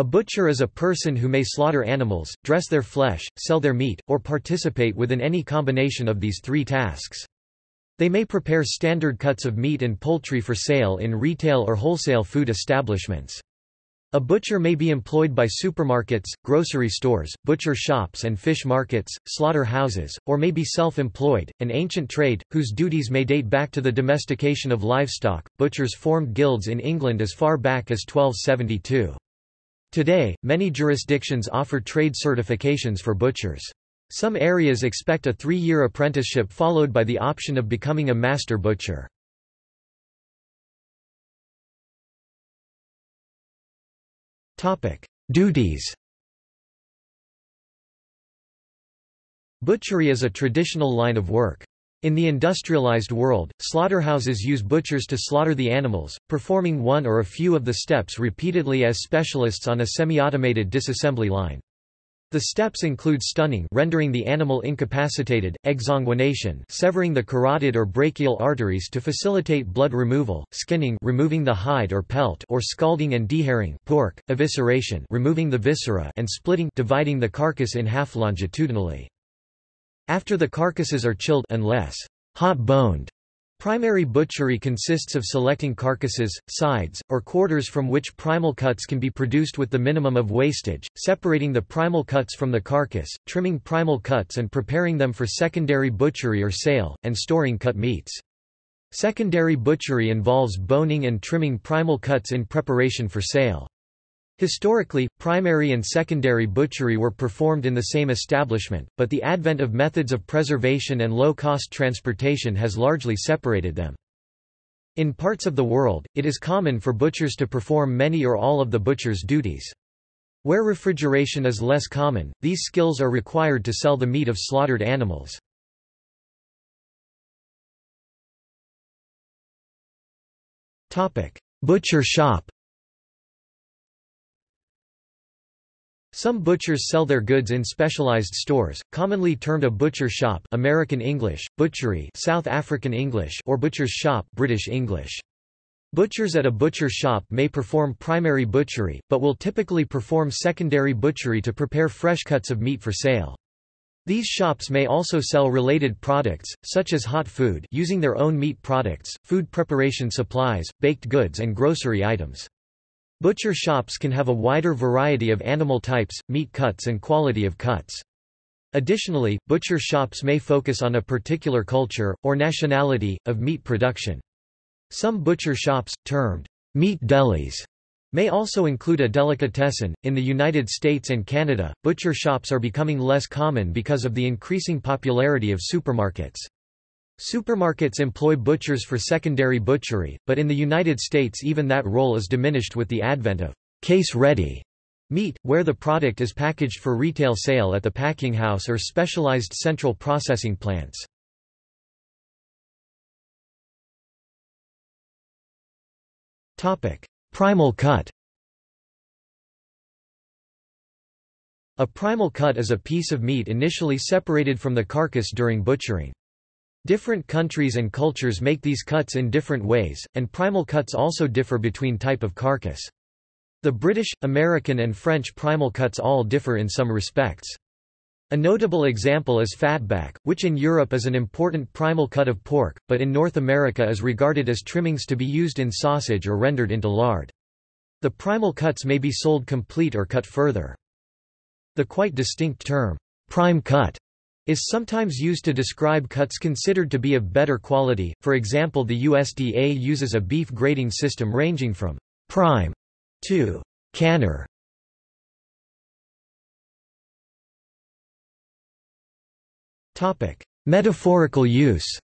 A butcher is a person who may slaughter animals, dress their flesh, sell their meat, or participate within any combination of these three tasks. They may prepare standard cuts of meat and poultry for sale in retail or wholesale food establishments. A butcher may be employed by supermarkets, grocery stores, butcher shops and fish markets, slaughter houses, or may be self-employed, an ancient trade, whose duties may date back to the domestication of livestock. Butchers formed guilds in England as far back as 1272. Today, many jurisdictions offer trade certifications for butchers. Some areas expect a three-year apprenticeship followed by the option of becoming a master butcher. Duties Butchery is a traditional line of work. In the industrialized world, slaughterhouses use butchers to slaughter the animals, performing one or a few of the steps repeatedly as specialists on a semi-automated disassembly line. The steps include stunning rendering the animal incapacitated, exsanguination severing the carotid or brachial arteries to facilitate blood removal, skinning removing the hide or pelt or scalding and dehairing pork, evisceration removing the viscera and splitting dividing the carcass in half longitudinally. After the carcasses are chilled unless hot-boned, Primary butchery consists of selecting carcasses, sides, or quarters from which primal cuts can be produced with the minimum of wastage, separating the primal cuts from the carcass, trimming primal cuts and preparing them for secondary butchery or sale, and storing cut meats. Secondary butchery involves boning and trimming primal cuts in preparation for sale. Historically, primary and secondary butchery were performed in the same establishment, but the advent of methods of preservation and low-cost transportation has largely separated them. In parts of the world, it is common for butchers to perform many or all of the butcher's duties. Where refrigeration is less common, these skills are required to sell the meat of slaughtered animals. Butcher shop Some butchers sell their goods in specialized stores, commonly termed a butcher shop American English, butchery South African English or butcher's shop British English. Butchers at a butcher shop may perform primary butchery, but will typically perform secondary butchery to prepare fresh cuts of meat for sale. These shops may also sell related products, such as hot food using their own meat products, food preparation supplies, baked goods and grocery items. Butcher shops can have a wider variety of animal types, meat cuts and quality of cuts. Additionally, butcher shops may focus on a particular culture, or nationality, of meat production. Some butcher shops, termed meat delis, may also include a delicatessen. In the United States and Canada, butcher shops are becoming less common because of the increasing popularity of supermarkets. Supermarkets employ butchers for secondary butchery, but in the United States even that role is diminished with the advent of case-ready meat, where the product is packaged for retail sale at the packing house or specialized central processing plants. Primal cut A primal cut is a piece of meat initially separated from the carcass during butchering. Different countries and cultures make these cuts in different ways, and primal cuts also differ between type of carcass. The British, American and French primal cuts all differ in some respects. A notable example is fatback, which in Europe is an important primal cut of pork, but in North America is regarded as trimmings to be used in sausage or rendered into lard. The primal cuts may be sold complete or cut further. The quite distinct term, prime cut, is sometimes used to describe cuts considered to be of better quality, for example the USDA uses a beef grading system ranging from «prime» to «canner». Metaphorical use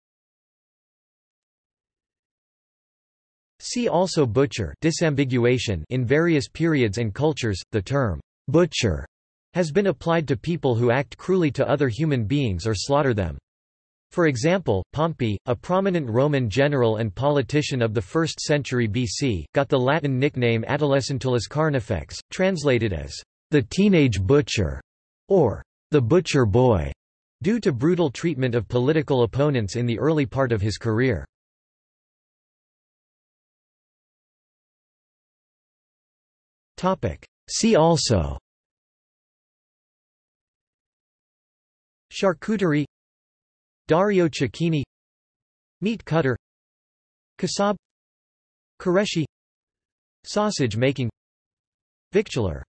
See also butcher disambiguation in various periods and cultures, the term «butcher» has been applied to people who act cruelly to other human beings or slaughter them. For example, Pompey, a prominent Roman general and politician of the 1st century BC, got the Latin nickname Adolescentulus Carnifex, translated as the teenage butcher or the butcher boy, due to brutal treatment of political opponents in the early part of his career. See also Charcuterie Dario Cecchini Meat cutter Kasab Qureshi Sausage making Victualler